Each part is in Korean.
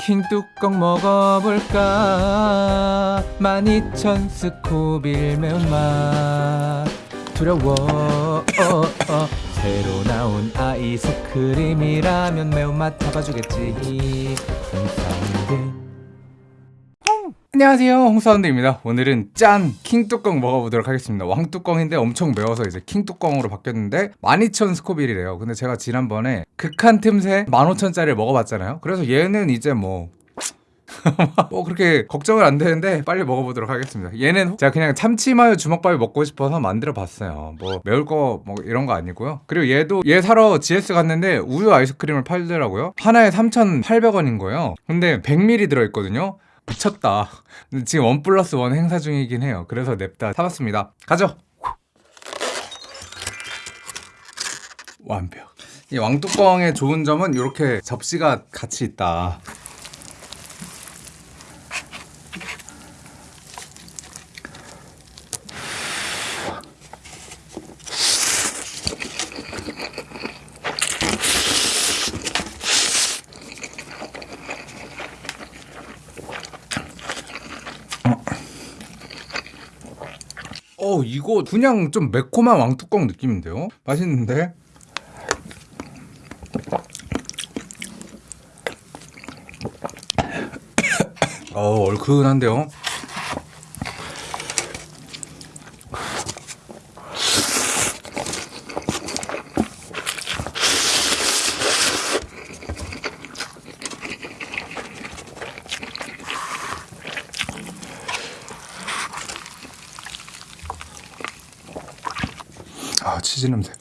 킹뚜껑 먹어볼까? 12,000 스코빌 매운맛. 두려워. 어, 어. 새로 나온 아이스크림이라면 매운맛 잡아주겠지. 홍사운드 안녕하세요. 홍사운드입니다. 오늘은 짠! 킹뚜껑 먹어보도록 하겠습니다. 왕뚜껑인데 엄청 매워서 이제 킹뚜껑으로 바뀌었는데 12,000 스코빌이래요. 근데 제가 지난번에 극한 틈새 15,000짜리를 먹어봤잖아요. 그래서 얘는 이제 뭐 뭐 그렇게 걱정은 안 되는데 빨리 먹어보도록 하겠습니다. 얘는 제가 그냥 참치마요 주먹밥이 먹고 싶어서 만들어 봤어요. 뭐 매울 거 뭐 이런 거 아니고요. 그리고 얘도 얘 사러 GS 갔는데 우유 아이스크림을 팔더라고요. 하나에 3,800원인 거예요. 근데 100ml 들어있거든요 미쳤다. 지금 원 플러스 원 행사 중이긴 해요. 그래서 냅다 사봤습니다. 가죠! 완벽. 이 왕뚜껑의 좋은 점은 이렇게 접시가 같이 있다 어 이거 그냥 좀 매콤한 왕뚜껑 느낌인데요? 맛있는데? 어 얼큰한데요? 아 치즈 냄새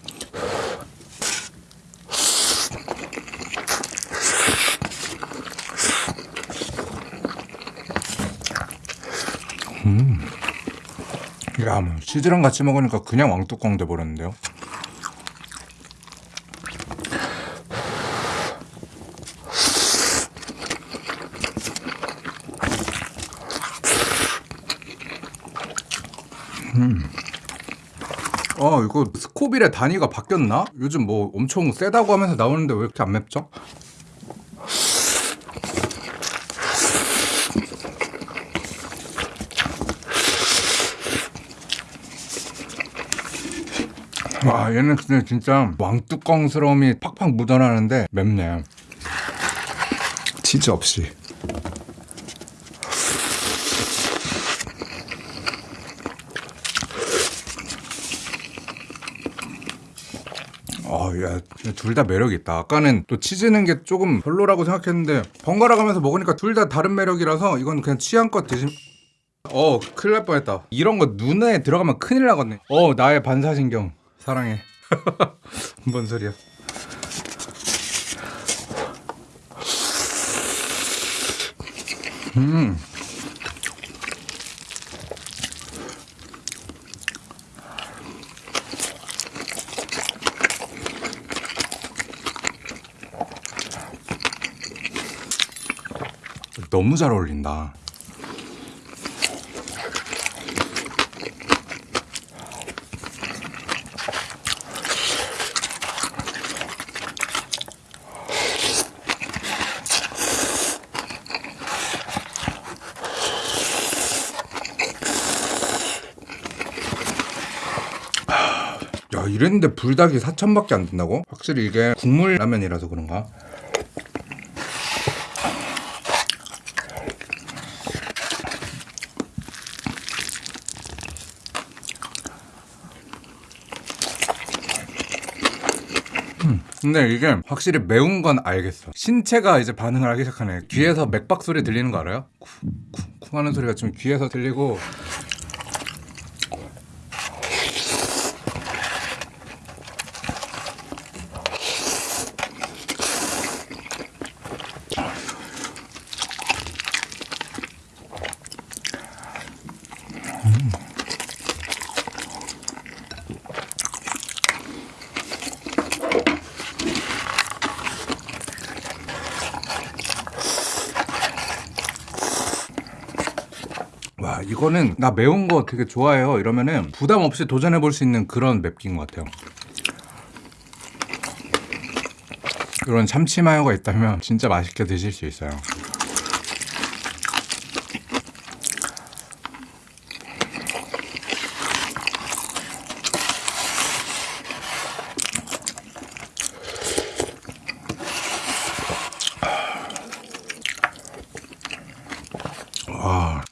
음. 야, 뭐 치즈랑 같이 먹으니까 그냥 왕뚜껑 돼버렸는데요. 어 이거 스코빌의 단위가 바뀌었나? 요즘 뭐 엄청 세다고 하면서 나오는데 왜 이렇게 안 맵죠? 와 얘는 근데 진짜 왕뚜껑스러움이 팍팍 묻어나는데 맵네 치즈 없이 둘 다 매력 있다. 아까는 또 치즈는 게 조금 별로라고 생각했는데 번갈아 가면서 먹으니까 둘 다 다른 매력이라서 이건 그냥 취향껏 드심. 어, 큰일 날 뻔했다. 이런 거 눈에 들어가면 큰일 나겠네. 어, 나의 반사신경 사랑해. 뭔 소리야? 음. 너무 잘 어울린다. 야 이랬는데 불닭이 4천밖에 안 된다고? 확실히 이게 국물 라면이라서 그런가? 근데 이게 확실히 매운 건 알겠어. 신체가 이제 반응을 하기 시작하네. 귀에서 맥박 소리 들리는 거 알아요? 쿵쿵쿵 하는 소리가 좀 귀에서 들리고 이거는 나 매운 거 되게 좋아해요. 이러면은 부담 없이 도전해 볼 수 있는 그런 맵기인 것 같아요. 이런 참치 마요가 있다면 진짜 맛있게 드실 수 있어요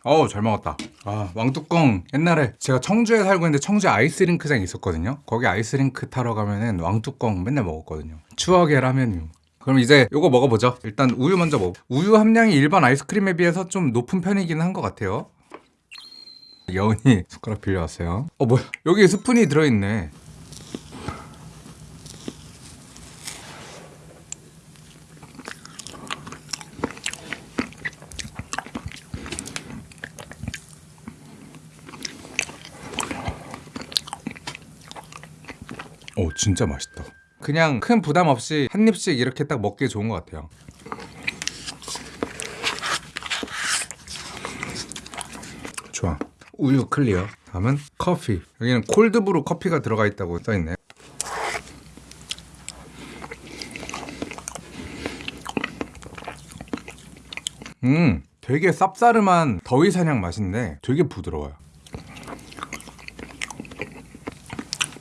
어우 잘 먹었다. 아. 왕뚜껑 옛날에 제가 청주에 살고 있는데 청주 아이스링크장이 있었거든요. 거기 아이스링크 타러 가면은 왕뚜껑 맨날 먹었거든요. 추억의 라면류 그럼 이제 요거 먹어보죠. 일단 우유 먼저 먹어. 우유 함량이 일반 아이스크림에 비해서 좀 높은 편이긴 한 것 같아요. 여운이 숟가락 빌려왔어요. 어 뭐야? 여기 스푼이 들어있네 오 진짜 맛있다. 그냥 큰 부담 없이 한 입씩 이렇게 딱 먹기 좋은 것 같아요. 좋아. 우유 클리어. 다음은 커피. 여기는 콜드브루 커피가 들어가 있다고 써있네 음 되게 쌉싸름한 더위 사냥 맛인데 되게 부드러워요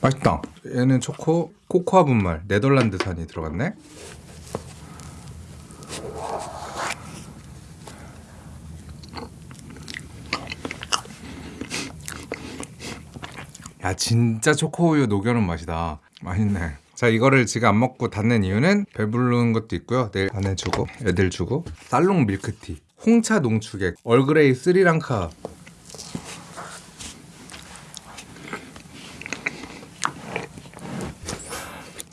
맛있다. 얘는 초코 코코아 분말 네덜란드산이 들어갔네. 야 진짜 초코우유 녹여놓은 맛이다. 맛있네. 자 이거를 지금 안 먹고 닫는 이유는 배부른 것도 있고요. 내일 안에 주고 애들 주고 쌀롱 밀크티, 홍차 농축액, 얼그레이 스리랑카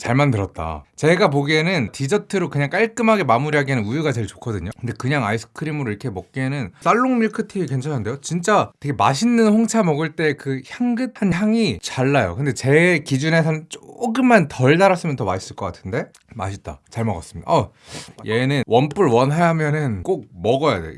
잘 만들었다. 제가 보기에는 디저트로 그냥 깔끔하게 마무리하기에는 우유가 제일 좋거든요. 근데 그냥 아이스크림으로 이렇게 먹기에는 쌀롱 밀크티 괜찮은데요? 진짜 되게 맛있는 홍차 먹을 때 그 향긋한 향이 잘 나요. 근데 제 기준에서는 조금만 덜 달았으면 더 맛있을 것 같은데 맛있다. 잘 먹었습니다. 어, 얘는 원뿔 원하면은 꼭 먹어야 돼.